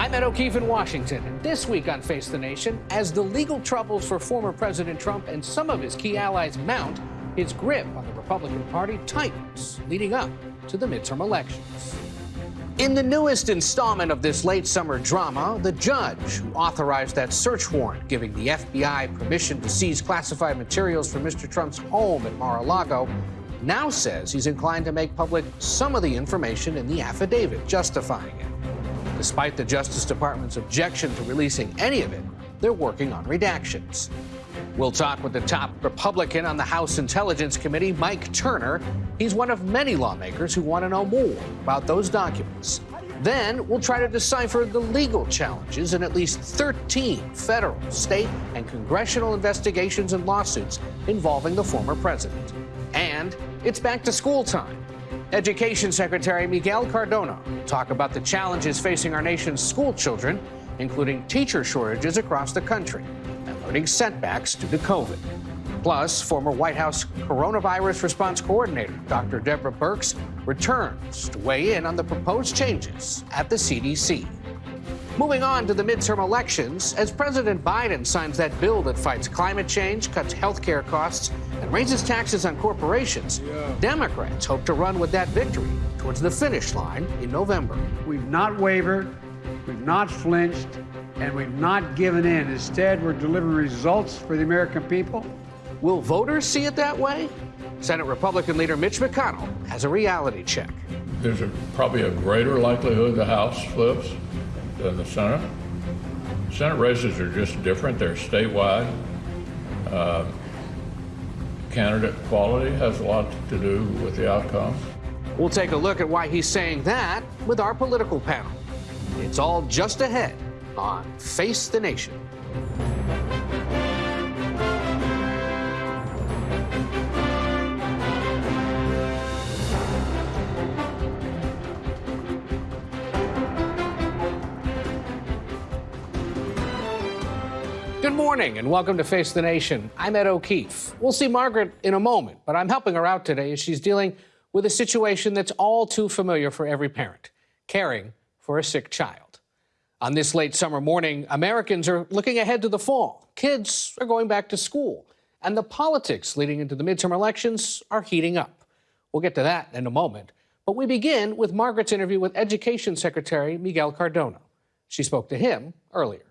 I'm Ed O'Keefe in Washington, and this week on Face the Nation, as the legal troubles for former President Trump and some of his key allies mount, his grip on the Republican Party tightens, leading up to the midterm elections. In the newest installment of this late summer drama, the judge who authorized that search warrant giving the FBI permission to seize classified materials from Mr. Trump's home at Mar a Lago now says he's inclined to make public some of the information in the affidavit justifying it. Despite the Justice Department's objection to releasing any of it, they're working on redactions. We'll talk with the top Republican on the House Intelligence Committee, Mike Turner. He's one of many lawmakers who want to know more about those documents. Then we'll try to decipher the legal challenges in at least 13 federal, state, and congressional investigations and lawsuits involving the former president. And it's back to school time. Education Secretary Miguel Cardona talk about the challenges facing our nation's school children, including teacher shortages across the country and learning setbacks due to COVID. Plus, former White House coronavirus response coordinator Dr. Deborah Birx returns to weigh in on the proposed changes at the CDC. Moving on to the midterm elections, as President Biden signs that bill that fights climate change, cuts health care costs, and raises taxes on corporations, yeah. Democrats hope to run with that victory towards the finish line in November. We've not wavered, we've not flinched, and we've not given in. Instead, we're delivering results for the American people. Will voters see it that way? Senate Republican leader Mitch McConnell has a reality check. There's a, probably a greater likelihood the House flips than the Senate. Senate races are just different. They're statewide. Uh, candidate quality has a lot to do with the outcome. We'll take a look at why he's saying that with our political panel. It's all just ahead on Face the Nation. Good morning and welcome to Face the Nation. I'm Ed O'Keefe. We'll see Margaret in a moment, but I'm helping her out today as she's dealing with a situation that's all too familiar for every parent caring for a sick child. On this late summer morning, Americans are looking ahead to the fall. Kids are going back to school, and the politics leading into the midterm elections are heating up. We'll get to that in a moment, but we begin with Margaret's interview with Education Secretary Miguel Cardona. She spoke to him earlier.